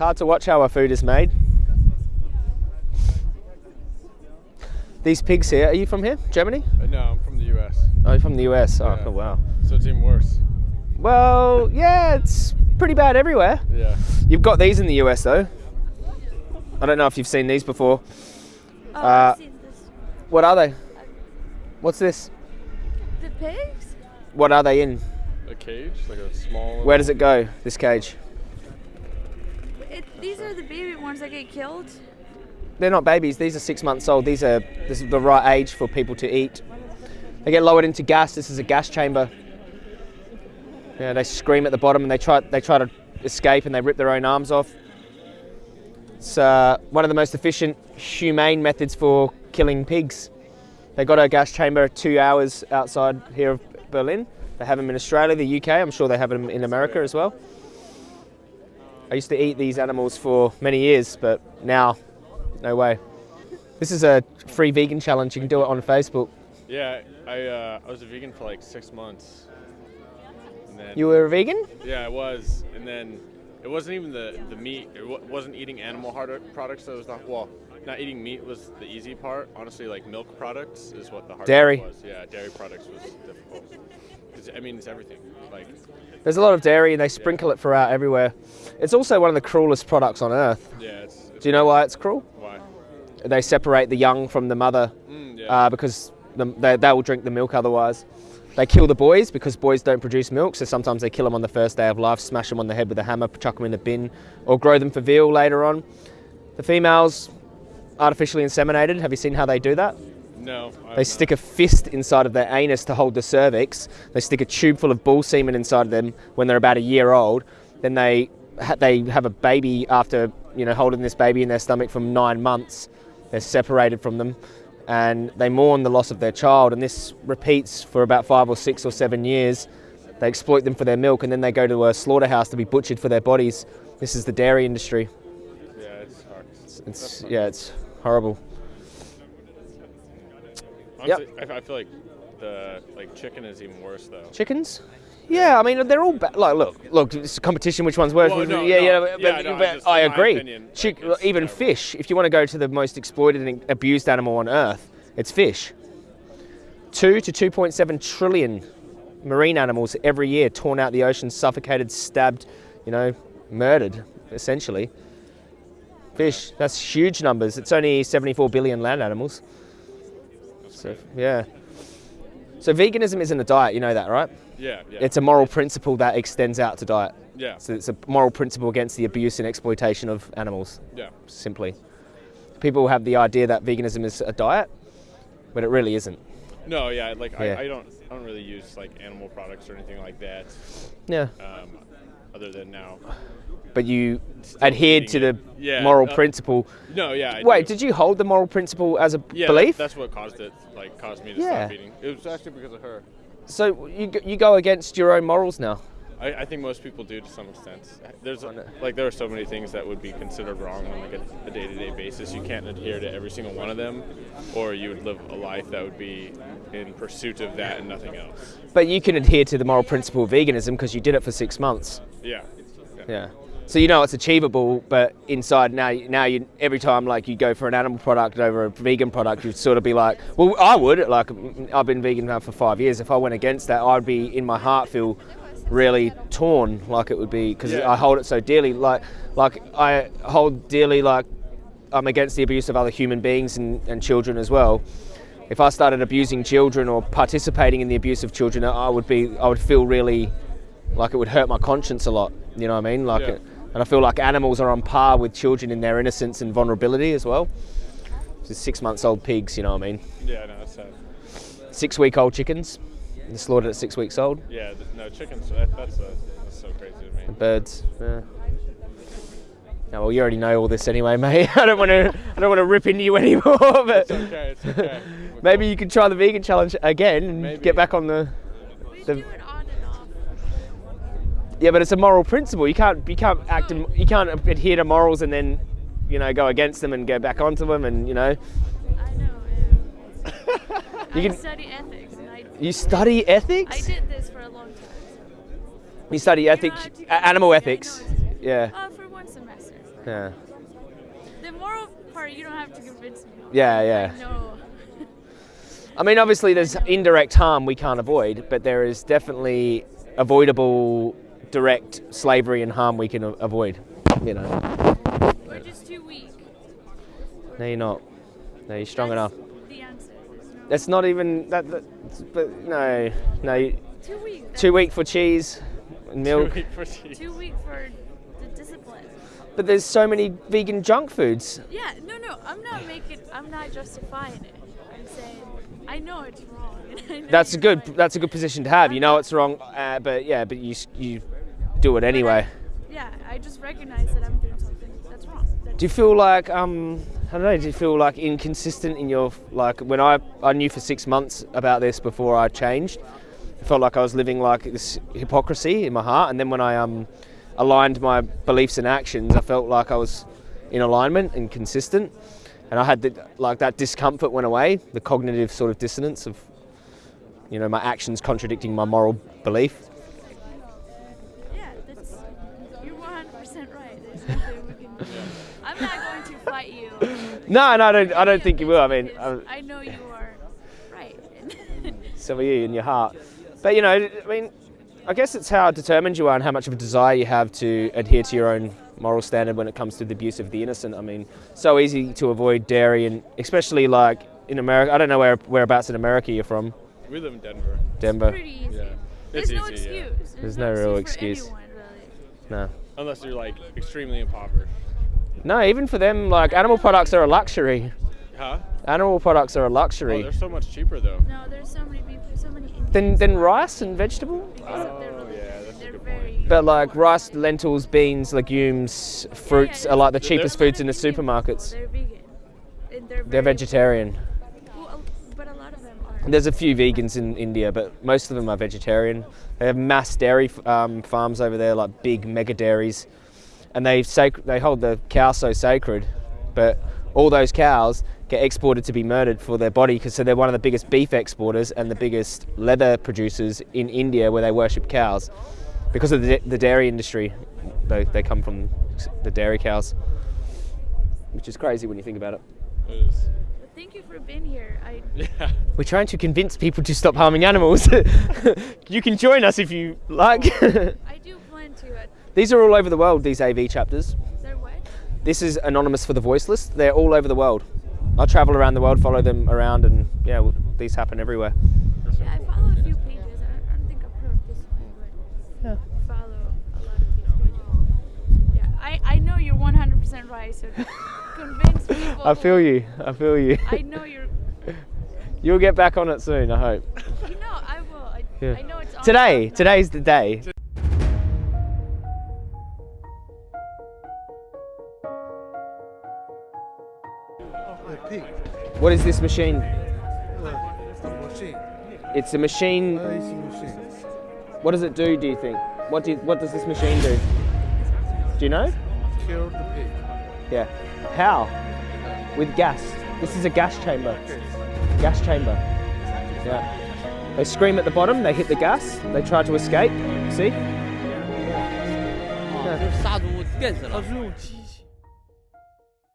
hard to watch how our food is made. These pigs here, are you from here? Germany? Uh, no, I'm from the U.S. Oh, you're from the US. Oh, Yeah. oh, wow. So it's even worse. Well, yeah, it's pretty bad everywhere. Yeah. You've got these in the US though. I don't know if you've seen these before. Oh, Uh, I've seen this. What are they? What's this? The pigs? What are they in? A cage, like a small. Where does it go, this cage? It, these are the baby ones that get killed. They're not babies, these are six months old. These are this is the right age for people to eat. They get lowered into gas. This is a gas chamber. Yeah, they scream at the bottom and they try they try to escape and they rip their own arms off. It's uh, one of the most efficient, humane methods for killing pigs. They got a gas chamber two hours outside here of Berlin. They have them in Australia, the UK. I'm sure they have them in America as well. I used to eat these animals for many years, but now, no way. This is a free vegan challenge. You can do it on Facebook. Yeah, I uh, I was a vegan for like six months. Then, You were a vegan? Yeah, I was, and then it wasn't even the the meat. It wa- wasn't eating animal hard products. That was not well. Not eating meat was the easy part. Honestly, like milk products is what the hard Dairy. part was. Yeah, dairy products was difficult. 'Cause, I mean, it's everything. Like, There's a lot of dairy and they sprinkle it throughout everywhere. It's also one of the cruelest products on earth. yeah, it's, it's Do you know why it's cruel? why? They separate the young from the mother Mm, yeah. uh, because the, they, they will drink the milk otherwise. They kill the boys because boys don't produce milk, so sometimes they kill them on the first day of life, smash them on the head with a hammer, chuck them in a bin, or grow them for veal later on. The females, artificially inseminated. Have you seen how they do that? No. They stick a fist inside of their anus to hold the cervix. They stick a tube full of bull semen inside of them when they're about a year old. Then they ha- they have a baby after you know holding this baby in their stomach for nine months. They're separated from them, and they mourn the loss of their child. And this repeats for about five or six or seven years. They exploit them for their milk, and then they go to a slaughterhouse to be butchered for their bodies. This is the dairy industry. Yeah, it's. It's yeah, it's horrible. Honestly, I, I feel like the like chicken is even worse though. Chickens? Yeah, I mean they're all ba- like look, look, it's a competition. Which one's worse? Well, no, yeah, no. yeah, but, Yeah, no, I but just- I agree. opinion, Chick, like, even terrible. fish. If you want to go to the most exploited and abused animal on earth, it's fish. Two to two point seven trillion marine animals every year torn out the ocean, suffocated, stabbed, you know, murdered, essentially. Fish. That's huge numbers. It's only seventy-four billion land animals. So yeah. So veganism isn't a diet, you know that, right? Yeah, yeah. It's a moral principle that extends out to diet. yeah, So it's a moral principle against the abuse and exploitation of animals, yeah. simply. People have the idea that veganism is a diet, but it really isn't. No, yeah. Like Yeah. I, I don't I don't really use like animal products or anything like that. Yeah. Um, other than now. But you adhered to the. Yeah, moral uh, principle. No, yeah. I Wait, do. did you hold the moral principle as a yeah, belief? That, that's what caused it. Like caused me to Yeah. stop eating. It was actually because of her. so you, go- you go against your own morals now. I, I think most people do to some extent. There's like there are so many things that would be considered wrong on like a, a day-to-day basis. You can't adhere to every single one of them, or you would live a life that would be in pursuit of that and nothing else. But you can adhere to the moral principle of veganism because you did it for six months. Yeah. Yeah. So you know it's achievable, but inside now, now you every time like you go for an animal product over a vegan product, you'd sort of be like, well, I would. Like I've been vegan now for five years. If I went against that, I'd be in my heart feel really torn, like it would be because Yeah. I hold it so dearly. Like like I hold dearly like I'm against the abuse of other human beings and, and children as well. If I started abusing children or participating in the abuse of children, I would be I would feel really like it would hurt my conscience a lot. You know what I mean? Like, Yeah. it, and I feel like animals are on par with children in their innocence and vulnerability as well. Just six months old pigs, you know what I mean? Yeah. No, that's sad. Six week old chickens, they're slaughtered at six weeks old. Yeah. th- No, chickens. That, that's, uh that's so crazy to me. Birds. Yeah. No, well, you already know all this anyway, mate. I don't want to. I don't want to rip into you anymore. But It's okay. It's okay. maybe you can try the vegan challenge again and Maybe. get back on the. The- Yeah, but it's a moral principle. You can't. You can't act. You can't adhere to morals and then, you know, go against them and go back onto them and you know. I know. Yeah. You I can- study ethics. And I, You study ethics. I did this for a long time. You study ethics, a- go- animal ethics. know Yeah. Uh, for one semester. Yeah. The moral part, you don't have to convince me. Yeah, yeah. No. I mean, obviously, there's indirect harm we can't avoid, but there is definitely avoidable direct slavery and harm we can avoid. You know. We're just too weak. No, you're not. No, you're strong enough. That's The answer. There's no- That's not even that. that but no, no. you- too weak. Too weak for cheese, and milk. Too weak for cheese. Too weak for the discipline. But there's so many vegan junk foods. Yeah, no, no, I'm not making, I'm not justifying it. I'm saying, I know it's wrong. and I know That's a good. right. That's a good position to have. You know it's wrong, uh, but yeah, but you s- you do it anyway. Yeah, I just recognize that I'm doing something that's wrong. That's Do you feel like um I don't know? Do you feel like inconsistent in your like when I I knew for six months about this before I changed, I felt like I was living like this hypocrisy in my heart, and then when I um aligned my beliefs and actions, I felt like I was in alignment and consistent, and I had the, like that discomfort went away, the cognitive sort of dissonance of you know my actions contradicting my moral belief. No, no, I don't. I don't think you will. I mean. Because um, I, I know you are right. so are you in your heart. But you know, I mean, I guess it's how determined you are and how much of a desire you have to adhere to your own moral standard when it comes to the abuse of the innocent. I mean, so easy to avoid dairy, and especially like in America. I don't know where whereabouts in America you're from. We live in Denver. Denver. Pretty easy. Yeah. There's It's no easy, yeah. excuse. There's no real excuse. anyone, really. No. Unless you're like extremely impoverished. No, even for them, like animal products are a luxury. Huh? Animal products are a luxury. Oh, luxury. they're so much cheaper though. No, there's so many people, so many Then, then rice and vegetable. because of their Oh, yeah, that's a good point. But like rice, lentils, beans, legumes, fruits are like the cheapest they're- foods in the Indian supermarkets. They're vegan. They're, They're vegetarian. Well, but a lot of them are. There's a few vegans in India, but most of them are vegetarian. They have mass dairy um, farms over there, like big mega dairies, and they sac- they hold the cow so sacred. But all those cows get exported to be murdered for their body because so they're one of the biggest beef exporters and the biggest leather producers in India, where they worship cows because of the, the dairy industry. They, they come from the dairy cows, which is crazy when you think about it. It is. But thank you for being here. I Yeah. We're trying to convince people to stop harming animals. you can join us if you like. I do plan to. Uh, These are all over the world, these AV chapters. they're what? This is Anonymous for the Voiceless. They're all over the world. I travel around the world, follow them around, and yeah, well, these happen everywhere. Yeah, I follow a few pages. I don't, think I've heard of this one, but Yeah. I follow a lot of these pages. Yeah, I, I know you're 100% right, so convince people. I feel you. I feel you. I know you're. You'll get back on it soon, I hope. You know, I will. I, Yeah. I know it's Today, today's the day. What is this machine? A machine. It's a machine. Uh, it's a machine. What does it do? Do you think? What do? What does this machine do? Do you know? Kill the pig. Yeah. How? With gas. This is a gas chamber. Gas chamber. Yeah. They scream at the bottom, they hit the gas, they try to escape. See? 就